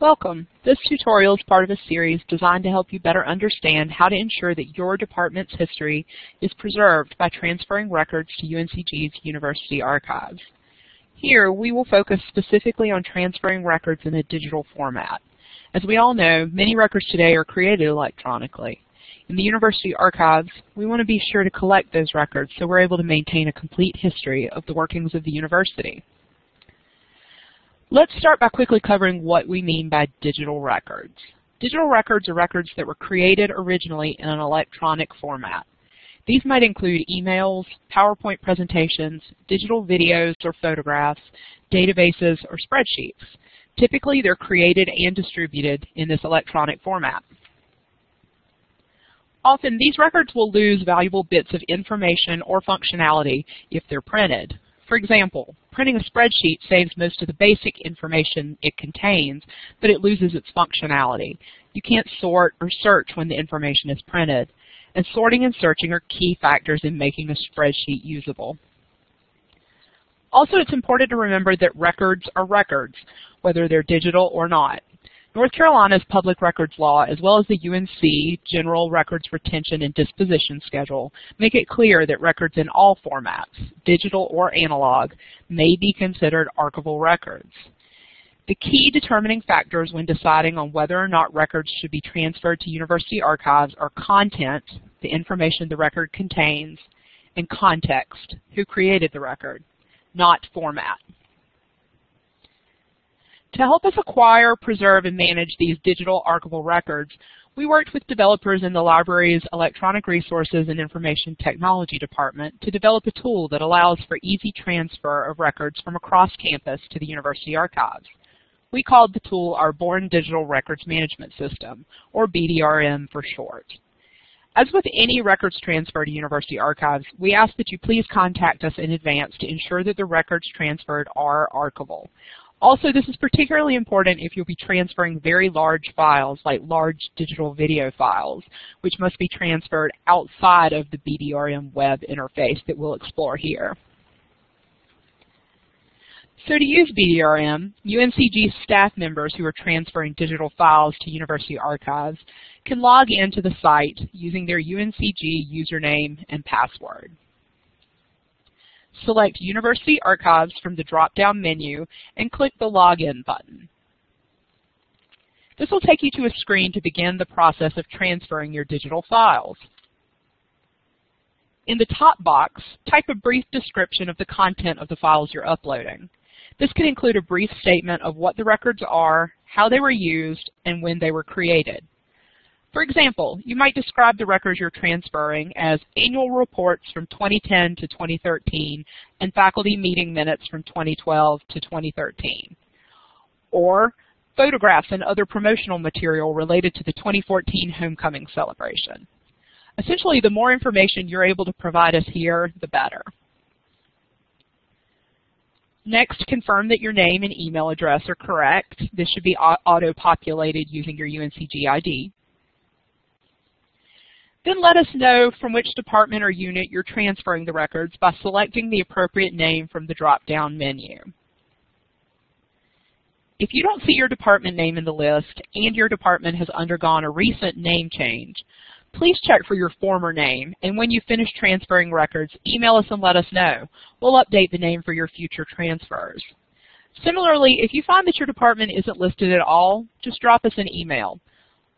Welcome. This tutorial is part of a series designed to help you better understand how to ensure that your department's history is preserved by transferring records to UNCG's University Archives. Here, we will focus specifically on transferring records in a digital format. As we all know, many records today are created electronically. In the University Archives, we want to be sure to collect those records so we're able to maintain a complete history of the workings of the university. Let's start by quickly covering what we mean by digital records. Digital records are records that were created originally in an electronic format. These might include emails, PowerPoint presentations, digital videos or photographs, databases, or spreadsheets. Typically, they're created and distributed in this electronic format. Often, these records will lose valuable bits of information or functionality if they're printed. For example, printing a spreadsheet saves most of the basic information it contains, but it loses its functionality. You can't sort or search when the information is printed, and sorting and searching are key factors in making a spreadsheet usable. Also, it's important to remember that records are records, whether they're digital or not. North Carolina's public records law, as well as the UNC General Records Retention and Disposition Schedule, make it clear that records in all formats, digital or analog, may be considered archival records. The key determining factors when deciding on whether or not records should be transferred to university archives are content, the information the record contains, and context, who created the record, not format. To help us acquire, preserve, and manage these digital archival records, we worked with developers in the library's Electronic Resources and Information Technology Department to develop a tool that allows for easy transfer of records from across campus to the University Archives. We called the tool our Born Digital Records Management System, or BDRM for short. As with any records transfer to University Archives, we ask that you please contact us in advance to ensure that the records transferred are archival. Also, this is particularly important if you'll be transferring very large files, like large digital video files, which must be transferred outside of the BDRM web interface that we'll explore here. So to use BDRM, UNCG staff members who are transferring digital files to University Archives can log into the site using their UNCG username and password. Select University Archives from the drop-down menu and click the Login button. This will take you to a screen to begin the process of transferring your digital files. In the top box, type a brief description of the content of the files you're uploading. This can include a brief statement of what the records are, how they were used, and when they were created. For example, you might describe the records you're transferring as annual reports from 2010 to 2013 and faculty meeting minutes from 2012 to 2013. Or photographs and other promotional material related to the 2014 homecoming celebration. Essentially, the more information you're able to provide us here, the better. Next, confirm that your name and email address are correct. This should be auto-populated using your UNCG ID. Then let us know from which department or unit you're transferring the records by selecting the appropriate name from the drop-down menu. If you don't see your department name in the list and your department has undergone a recent name change, please check for your former name, and when you finish transferring records, email us and let us know. We'll update the name for your future transfers. Similarly, if you find that your department isn't listed at all, just drop us an email.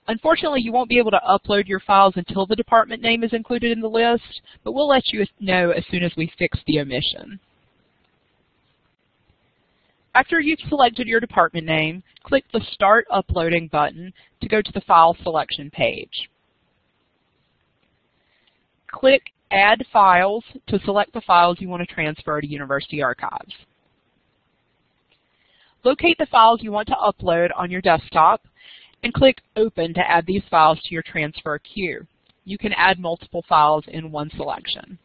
Unfortunately, you won't be able to upload your files until the department name is included in the list, but we'll let you know as soon as we fix the omission. After you've selected your department name, click the Start Uploading button to go to the File Selection page. Click Add Files to select the files you want to transfer to University Archives. Locate the files you want to upload on your desktop and click Open to add these files to your transfer queue. You can add multiple files in one selection.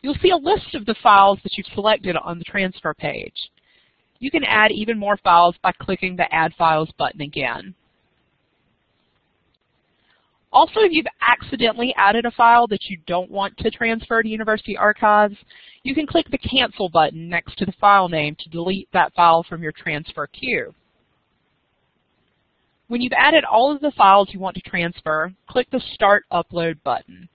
You'll see a list of the files that you've selected on the transfer page. You can add even more files by clicking the Add Files button again. Also, if you've accidentally added a file that you don't want to transfer to University Archives, you can click the Cancel button next to the file name to delete that file from your transfer queue. When you've added all of the files you want to transfer, click the Start Upload button.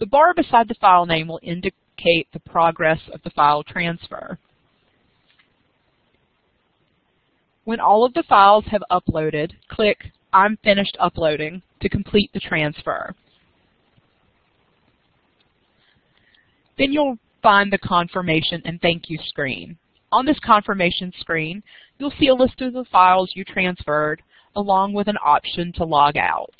The bar beside the file name will indicate the progress of the file transfer. When all of the files have uploaded, click I'm finished uploading to complete the transfer. Then you'll find the confirmation and thank you screen. On this confirmation screen, you'll see a list of the files you transferred along with an option to log out.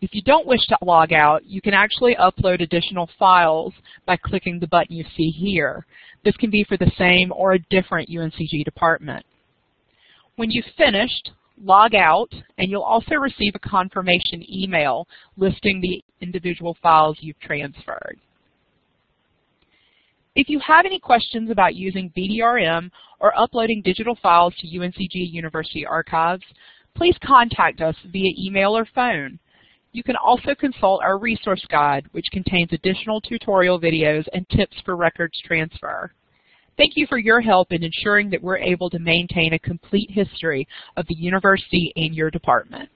If you don't wish to log out, you can actually upload additional files by clicking the button you see here. This can be for the same or a different UNCG department. When you've finished, log out, and you'll also receive a confirmation email listing the individual files you've transferred. If you have any questions about using BDRM or uploading digital files to UNCG University Archives, please contact us via email or phone. You can also consult our resource guide, which contains additional tutorial videos and tips for records transfer. Thank you for your help in ensuring that we're able to maintain a complete history of the university and your department.